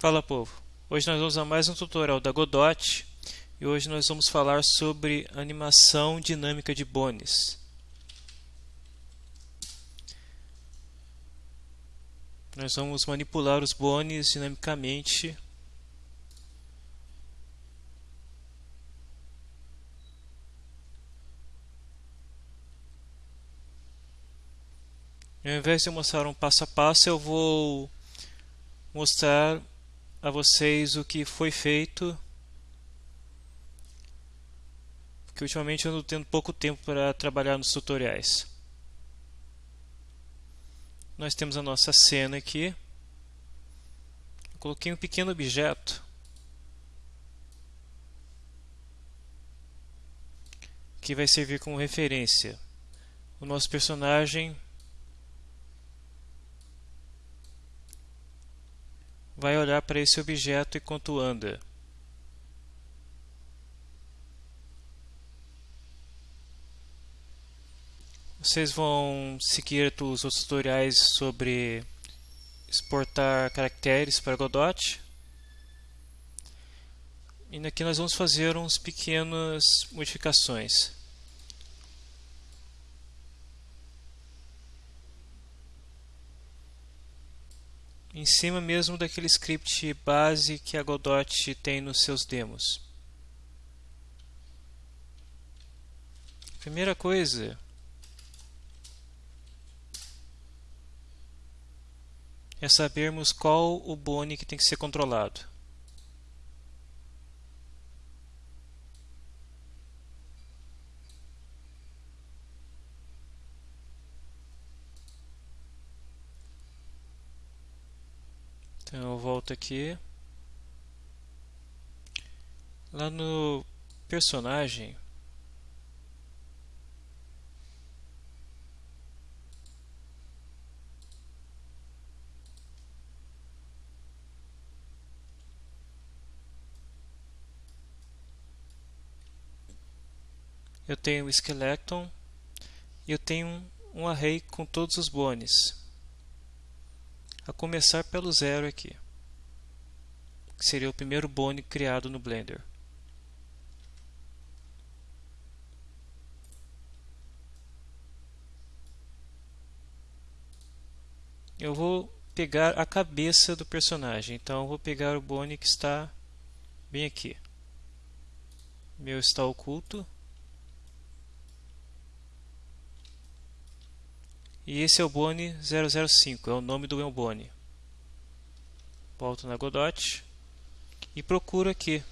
Fala povo, hoje nós vamos a mais um tutorial da Godot e hoje nós vamos falar sobre animação dinâmica de bones. Nós vamos manipular os bones dinamicamente Ao invés de mostrar um passo a passo, eu vou mostrar a vocês o que foi feito porque ultimamente eu ando tendo pouco tempo para trabalhar nos tutoriais. Nós temos a nossa cena aqui. Eu coloquei um pequeno objeto que vai servir como referência. O nosso personagem vai olhar para esse objeto enquanto anda. Vocês vão seguir os outros tutoriais sobre exportar caracteres para Godot. E aqui nós vamos fazer uns pequenas modificações. Em cima mesmo daquele script base que a Godot tem nos seus demos. Primeira coisa é sabermos qual o bone que tem que ser controlado. Então eu volto aqui. Lá no personagem. Eu tenho o skeleton e eu tenho um, um array com todos os bones a começar pelo zero aqui, que seria o primeiro bone criado no Blender. Eu vou pegar a cabeça do personagem, então eu vou pegar o bone que está bem aqui. Meu está oculto. E esse é o Bone 005, é o nome do meu Bone. Volto na Godot e procuro aqui.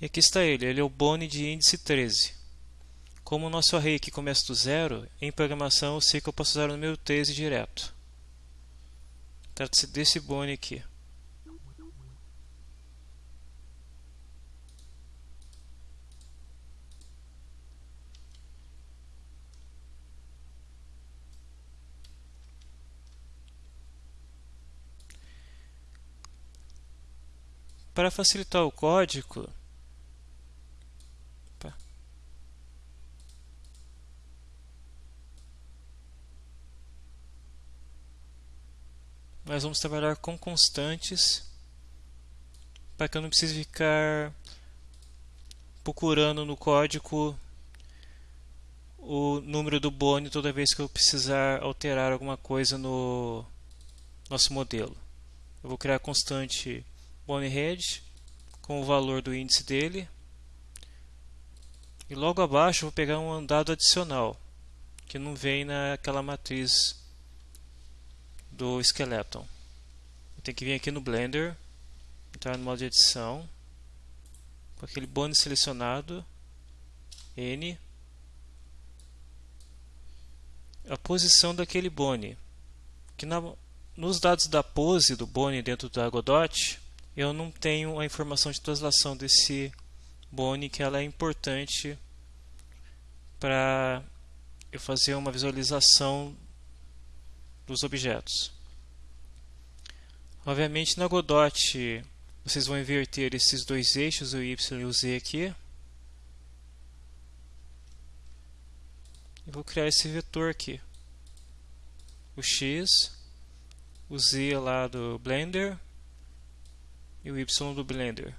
E aqui está ele, ele é o Bone de índice 13. Como o nosso array aqui começa do zero, em programação eu sei que eu posso usar o número 13 direto. Trata-se desse Bone aqui. Para facilitar o código, nós vamos trabalhar com constantes para que eu não precise ficar procurando no código o número do bone toda vez que eu precisar alterar alguma coisa no nosso modelo. Eu vou criar a constante bonehead com o valor do índice dele e logo abaixo vou pegar um dado adicional que não vem naquela matriz do Skeleton. Tenho que vir aqui no Blender, entrar no modo de edição, com aquele bônus selecionado, N, a posição daquele bone. Que na, nos dados da pose do bone dentro da Godot, eu não tenho a informação de translação desse bone, que ela é importante para eu fazer uma visualização dos objetos. Obviamente na Godot vocês vão inverter esses dois eixos, o Y e o Z aqui. E vou criar esse vetor aqui. O X, o Z lá do Blender e o Y do Blender.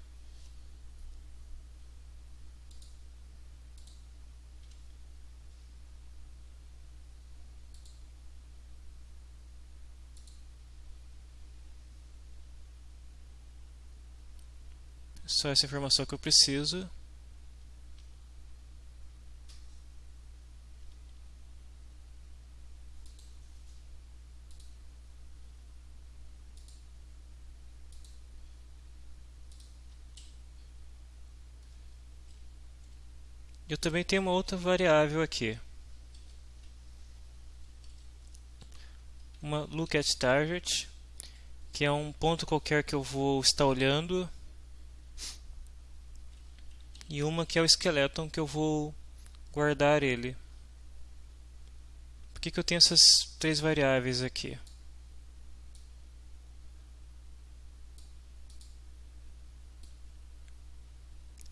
Só essa informação que eu preciso. Eu também tenho uma outra variável aqui. Uma look at target, que é um ponto qualquer que eu vou estar olhando e uma que é o skeleton que eu vou guardar ele. Por que, que eu tenho essas três variáveis aqui?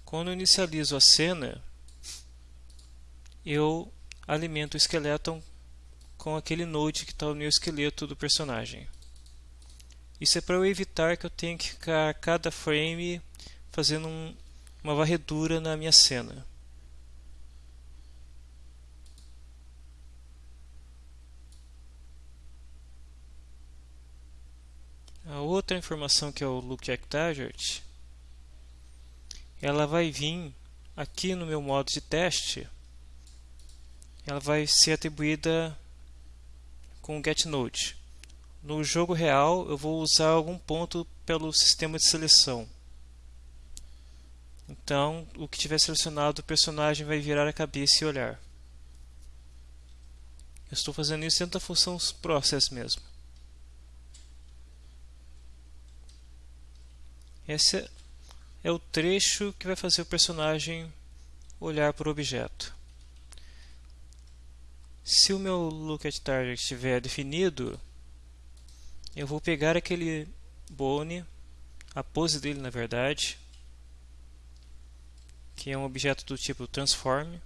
Quando eu inicializo a cena, eu alimento o skeleton com aquele node que está no meu esqueleto do personagem. Isso é para eu evitar que eu tenha que ficar cada frame fazendo um, uma varredura na minha cena. A outra informação que é o look target, ela vai vir aqui no meu modo de teste, ela vai ser atribuída com getNode. No jogo real, eu vou usar algum ponto pelo sistema de seleção. Então, o que tiver selecionado, o personagem vai virar a cabeça e olhar. Eu estou fazendo isso dentro da função process mesmo. Esse é o trecho que vai fazer o personagem olhar para o objeto. Se o meu look at target estiver definido, eu vou pegar aquele bone, a pose dele na verdade, que é um objeto do tipo transform.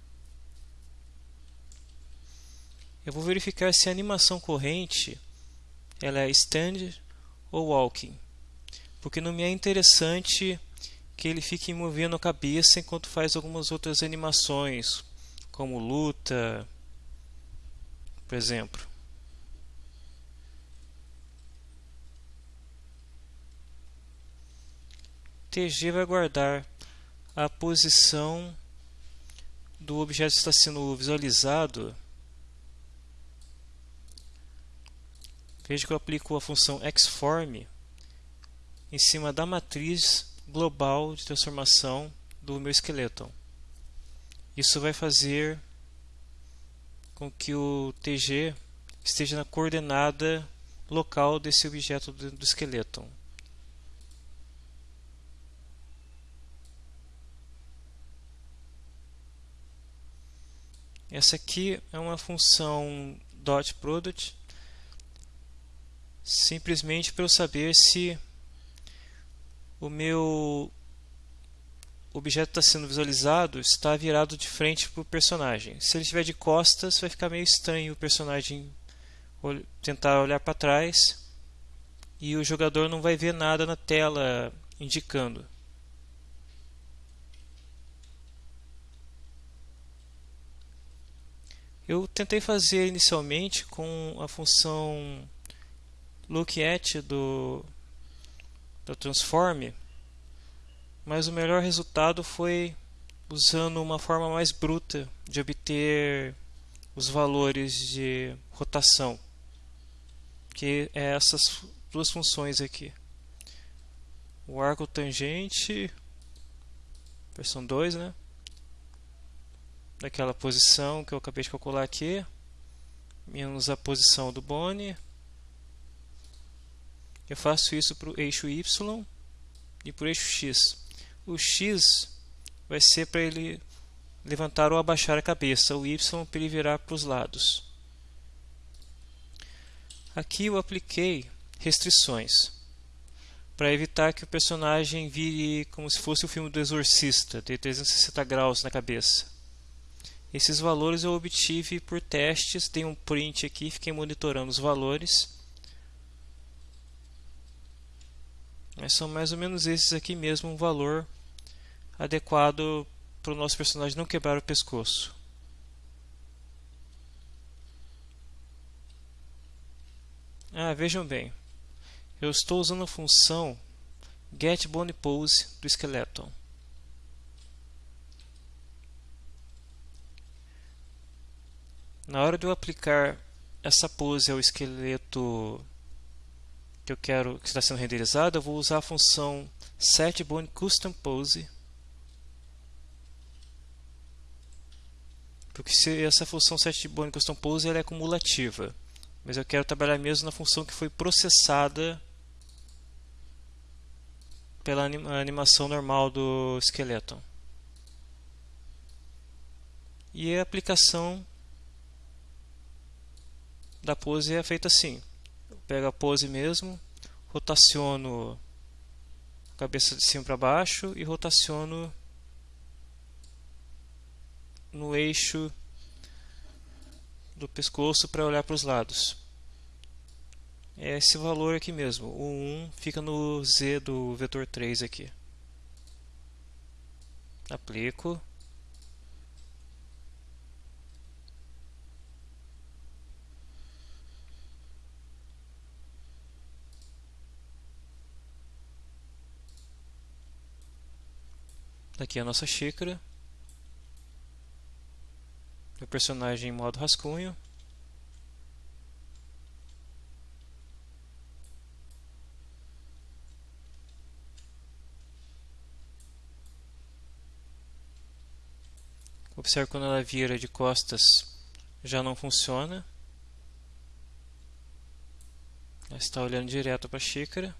Eu vou verificar se a animação corrente ela é stand ou walking, porque não me é interessante que ele fique movendo a cabeça enquanto faz algumas outras animações, como luta, por exemplo. TG vai guardar a posição do objeto que está sendo visualizado, veja que eu aplico a função xform em cima da matriz global de transformação do meu esqueleto. Isso vai fazer com que o TG esteja na coordenada local desse objeto do, esqueleto. Essa aqui é uma função dot product simplesmente para eu saber se o meu objeto está sendo visualizado está virado de frente para o personagem. Se ele estiver de costas, vai ficar meio estranho o personagem tentar olhar para trás e o jogador não vai ver nada na tela indicando. Eu tentei fazer inicialmente com a função lookAt do, do transform, mas o melhor resultado foi usando uma forma mais bruta de obter os valores de rotação, que é essas duas funções aqui. O arco tangente, versão 2, né? Daquela posição que eu acabei de calcular aqui, menos a posição do bone. Eu faço isso para o eixo Y e para o eixo X. O X vai ser para ele levantar ou abaixar a cabeça, o Y para ele virar para os lados. Aqui eu apliquei restrições para evitar que o personagem vire como se fosse o filme do Exorcista, de 360 graus na cabeça. Esses valores eu obtive por testes, dei um print aqui, fiquei monitorando os valores. Mas são mais ou menos esses aqui mesmo, um valor adequado para o nosso personagem não quebrar o pescoço. Ah, vejam bem. Eu estou usando a função getBonePose do Skeleton. Na hora de eu aplicar essa pose ao esqueleto que eu quero que está sendo renderizado, eu vou usar a função setBoneCustomPose porque se essa função setBoneCustomPose ela é cumulativa, mas eu quero trabalhar mesmo na função que foi processada pela animação normal do esqueleto. E a aplicação da pose é feita assim. Eu pego a pose mesmo, rotaciono a cabeça de cima para baixo e rotaciono no eixo do pescoço para olhar para os lados. É esse valor aqui mesmo, o 1 fica no Z do vetor 3 aqui. Aplico. Aqui é a nossa xícara. O personagem em modo rascunho. Observe quando ela vira de costas já não funciona. Ela está olhando direto para a xícara.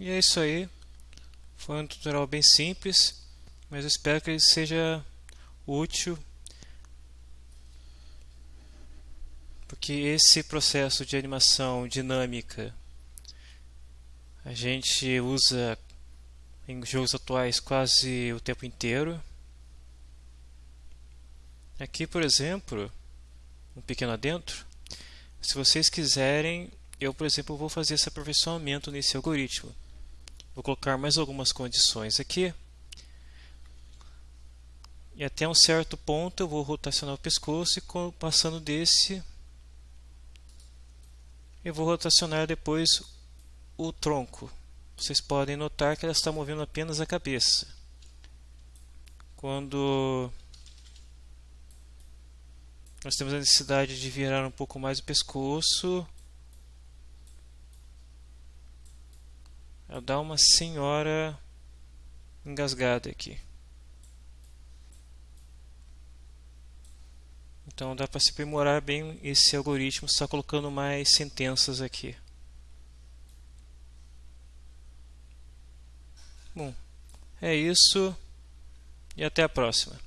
E é isso aí. Foi um tutorial bem simples, mas eu espero que ele seja útil. Porque esse processo de animação dinâmica a gente usa em jogos atuais quase o tempo inteiro. Aqui, por exemplo, um pequeno adentro. Se vocês quiserem, eu, por exemplo, vou fazer esse aperfeiçoamento nesse algoritmo. Vou colocar mais algumas condições aqui. E até um certo ponto eu vou rotacionar o pescoço e passando desse eu vou rotacionar depois o tronco. Vocês podem notar que ela está movendo apenas a cabeça. Quando nós temos a necessidade de virar um pouco mais o pescoço, Ela dá uma senhora engasgada aqui. Então dá para se aprimorar bem esse algoritmo só colocando mais sentenças aqui. Bom, é isso e até a próxima.